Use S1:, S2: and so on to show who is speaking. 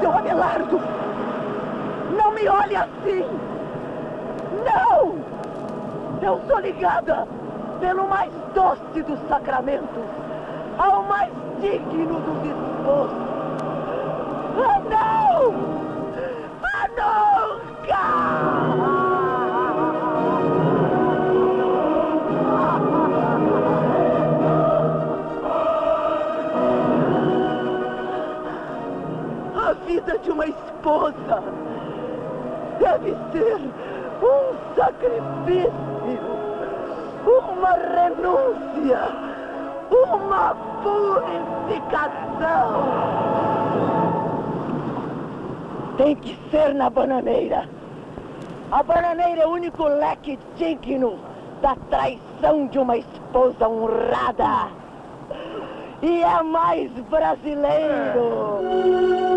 S1: seu Abelardo! Não me olhe assim! Não! Eu sou ligada pelo mais doce dos sacramentos ao mais digno dos esposos. A vida de uma esposa deve ser um sacrifício, uma renúncia, uma purificação. Tem que ser na bananeira. A bananeira é o único leque digno da traição de uma esposa honrada. E é mais brasileiro.